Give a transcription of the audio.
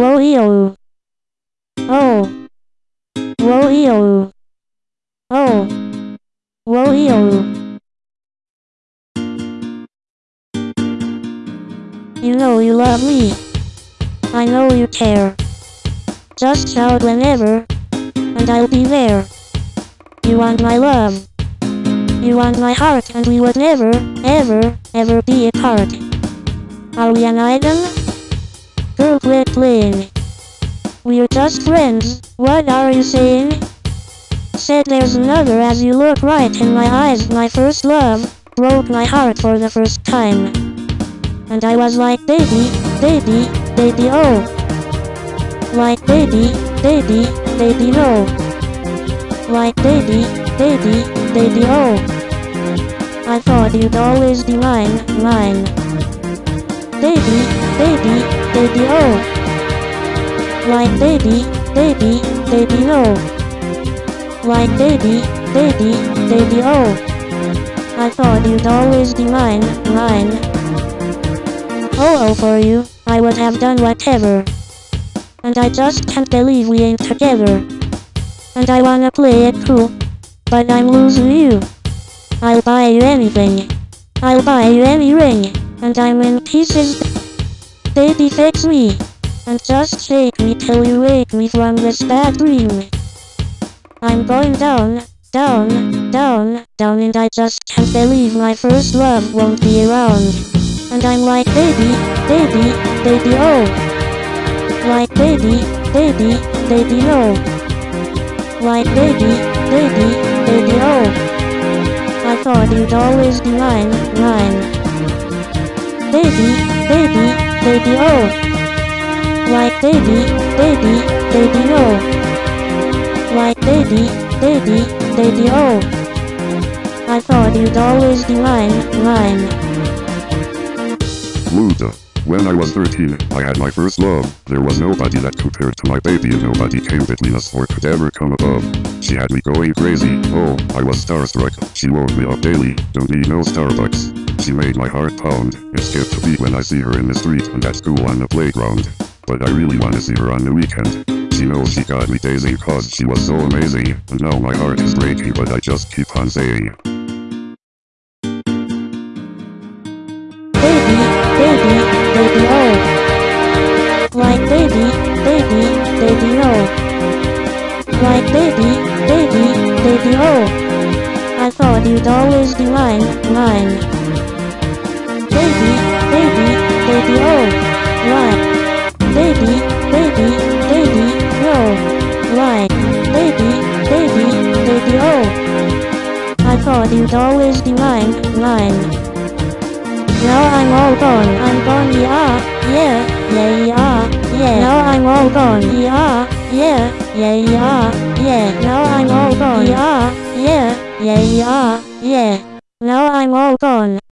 Woeo. Oh. Woeo. Oh. Woeo. You know you love me. I know you care. Just shout whenever, and I'll be there. You want my love. You want my heart, and we would never, ever, ever be apart. Are we an item? Quit playing. We're just friends, what are you saying? Said there's another as you look right in my eyes my first love, broke my heart for the first time. And I was like baby, baby, baby oh. Like baby, baby, baby no. Like baby, baby, baby oh. I thought you'd always be mine, mine. Baby, baby, baby oh. Like baby, baby, baby no. Like baby, baby, baby oh. I thought you'd always be mine, mine. Oh oh for you, I would have done whatever. And I just can't believe we ain't together. And I wanna play it cool, but I'm losing you. I'll buy you anything. I'll buy you any ring, and I'm in pieces. Baby fix me. And just shake me till you wake me from this bad dream. I'm going down, down, down, down and I just can't believe my first love won't be around. And I'm like baby, baby, baby oh. Like baby, baby, baby no. Like baby, baby, baby oh. I thought you'd always be mine, mine. Baby, baby, baby oh. Like baby, baby, baby oh. no. Like baby, baby, baby oh. I thought you'd always be mine, mine. Luda. When I was 13, I had my first love. There was nobody that compared to my baby and nobody came between us or could ever come above. She had me going crazy. Oh, I was starstruck. She woke me up daily. Don't need no Starbucks. She made my heart pound. It skipped a beat when I see her in the street and at school on the playground but I really wanna see her on the weekend. She knows she got me daisy cause she was so amazing, and now my heart is breaking but I just keep on saying. Baby, baby, baby oh. Like baby, baby, baby oh. Like baby, baby, baby oh. I thought you'd always be mine, mine. Baby, baby, baby oh. Like baby, baby, baby, oh, no. Like, baby, baby, baby, oh. I thought you'd always be mine, mine. Now I'm all gone, I'm gone, yeah, yeah, yeah, yeah, yeah. Now I'm all gone, yeah, yeah, yeah, yeah, yeah. Now I'm all gone, yeah, yeah, yeah, yeah, yeah. Now I'm all gone.